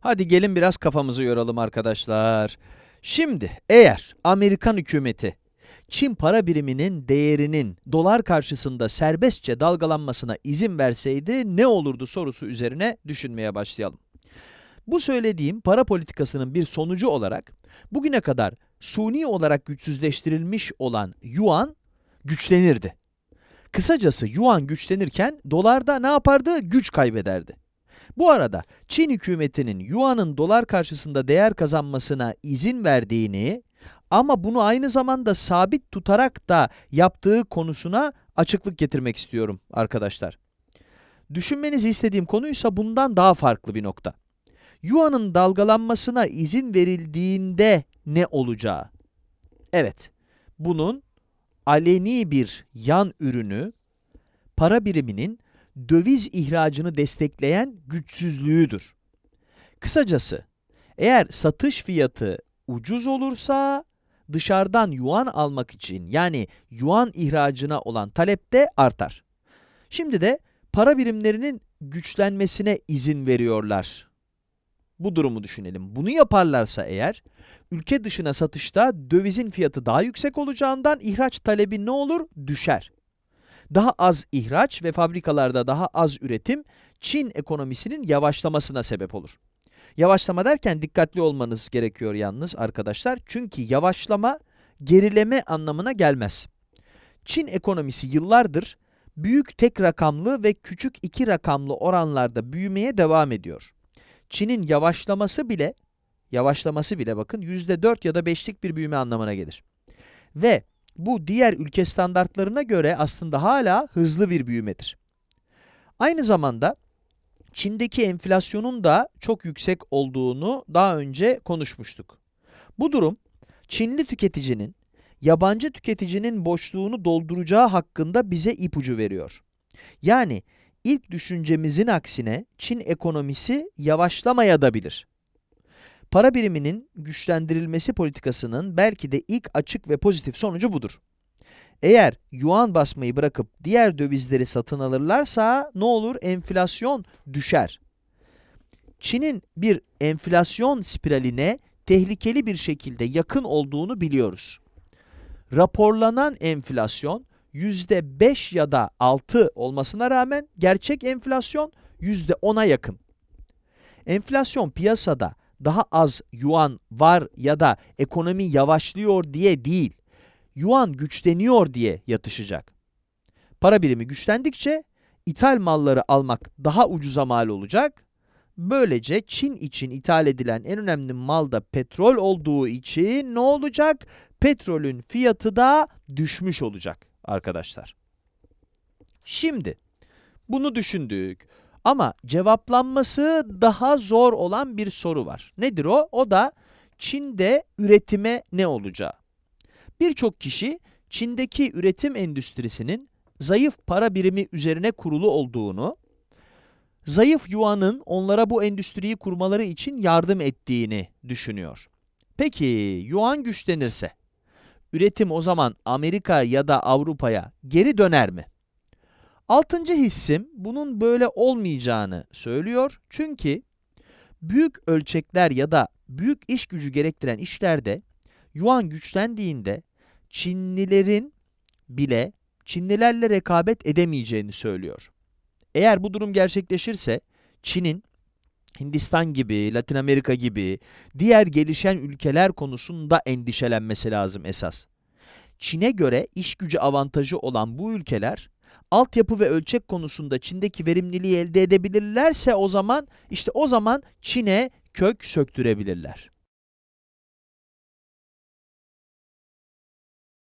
Hadi gelin biraz kafamızı yoralım arkadaşlar. Şimdi eğer Amerikan hükümeti Çin para biriminin değerinin dolar karşısında serbestçe dalgalanmasına izin verseydi ne olurdu sorusu üzerine düşünmeye başlayalım. Bu söylediğim para politikasının bir sonucu olarak bugüne kadar suni olarak güçsüzleştirilmiş olan yuan güçlenirdi. Kısacası yuan güçlenirken dolar da ne yapardı? Güç kaybederdi. Bu arada Çin hükümetinin yuanın dolar karşısında değer kazanmasına izin verdiğini ama bunu aynı zamanda sabit tutarak da yaptığı konusuna açıklık getirmek istiyorum arkadaşlar. Düşünmenizi istediğim konuysa bundan daha farklı bir nokta. Yuan'ın dalgalanmasına izin verildiğinde ne olacağı? Evet, bunun aleni bir yan ürünü, para biriminin döviz ihracını destekleyen güçsüzlüğüdür. Kısacası, eğer satış fiyatı ucuz olursa, dışarıdan yuan almak için yani yuan ihracına olan talep de artar. Şimdi de para birimlerinin güçlenmesine izin veriyorlar. Bu durumu düşünelim. Bunu yaparlarsa eğer, ülke dışına satışta dövizin fiyatı daha yüksek olacağından ihraç talebi ne olur? Düşer. Daha az ihraç ve fabrikalarda daha az üretim, Çin ekonomisinin yavaşlamasına sebep olur. Yavaşlama derken dikkatli olmanız gerekiyor yalnız arkadaşlar. Çünkü yavaşlama, gerileme anlamına gelmez. Çin ekonomisi yıllardır büyük tek rakamlı ve küçük iki rakamlı oranlarda büyümeye devam ediyor. Çin'in yavaşlaması bile, yavaşlaması bile bakın %4 ya da 5'lik bir büyüme anlamına gelir. Ve bu diğer ülke standartlarına göre aslında hala hızlı bir büyümedir. Aynı zamanda Çin'deki enflasyonun da çok yüksek olduğunu daha önce konuşmuştuk. Bu durum, Çinli tüketicinin, yabancı tüketicinin boşluğunu dolduracağı hakkında bize ipucu veriyor. Yani ilk düşüncemizin aksine Çin ekonomisi yavaşlamaya da bilir. Para biriminin güçlendirilmesi politikasının belki de ilk açık ve pozitif sonucu budur. Eğer yuan basmayı bırakıp diğer dövizleri satın alırlarsa ne olur? Enflasyon düşer. Çin'in bir enflasyon spiraline tehlikeli bir şekilde yakın olduğunu biliyoruz. Raporlanan enflasyon %5 ya da 6 olmasına rağmen gerçek enflasyon %10'a yakın. Enflasyon piyasada daha az yuan var ya da ekonomi yavaşlıyor diye değil, yuan güçleniyor diye yatışacak. Para birimi güçlendikçe ithal malları almak daha ucuza mal olacak. Böylece Çin için ithal edilen en önemli mal da petrol olduğu için ne olacak? Petrolün fiyatı da düşmüş olacak arkadaşlar. Şimdi bunu düşündük. Ama cevaplanması daha zor olan bir soru var. Nedir o? O da Çin'de üretime ne olacağı. Birçok kişi Çin'deki üretim endüstrisinin zayıf para birimi üzerine kurulu olduğunu, zayıf yuanın onlara bu endüstriyi kurmaları için yardım ettiğini düşünüyor. Peki yuan güçlenirse, üretim o zaman Amerika ya da Avrupa'ya geri döner mi? Altıncı hissim bunun böyle olmayacağını söylüyor. Çünkü büyük ölçekler ya da büyük iş gücü gerektiren işlerde yuan güçlendiğinde Çinlilerin bile Çinlilerle rekabet edemeyeceğini söylüyor. Eğer bu durum gerçekleşirse Çin'in Hindistan gibi, Latin Amerika gibi diğer gelişen ülkeler konusunda endişelenmesi lazım esas. Çin'e göre iş gücü avantajı olan bu ülkeler altyapı ve ölçek konusunda Çin'deki verimliliği elde edebilirlerse o zaman işte o zaman Çin'e kök söktürebilirler.